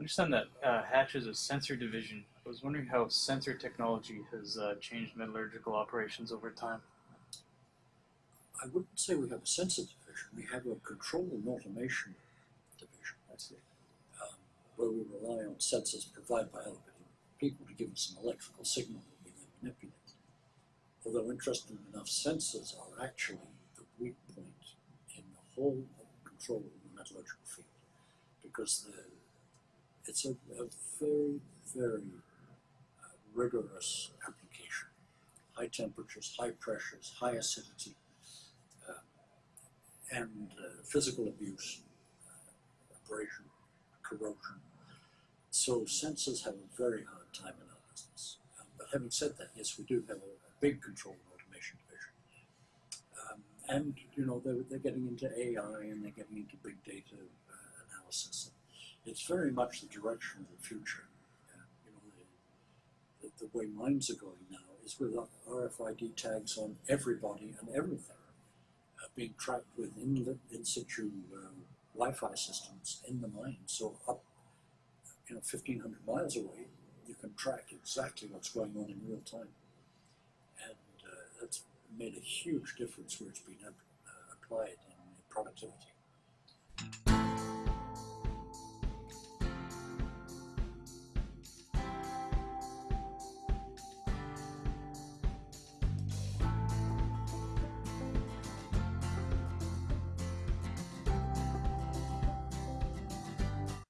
understand that uh, Hatch is a sensor division. I was wondering how sensor technology has uh, changed metallurgical operations over time. I wouldn't say we have a sensor division. We have a control and automation division. That's it. um, where we rely on sensors provided by other people to give us an electrical signal that we then manipulate. Although interestingly enough, sensors are actually the weak point in the whole control of the metallurgical field because the, it's a, a very, very uh, rigorous application. High temperatures, high pressures, high acidity, uh, and uh, physical abuse, uh, abrasion, corrosion. So sensors have a very hard time in our business. Um, but having said that, yes, we do have a, a big control and automation division. Um, and, you know, they're, they're getting into AI and they're getting into big data uh, analysis. It's very much the direction of the future. Uh, you know, the, the, way mines are going now is with RFID tags on everybody and everything uh, being tracked with in, in situ um, Wi-Fi systems in the mine. So up, you know, 1,500 miles away, you can track exactly what's going on in real time. And uh, that's made a huge difference where it's been uh, applied in productivity.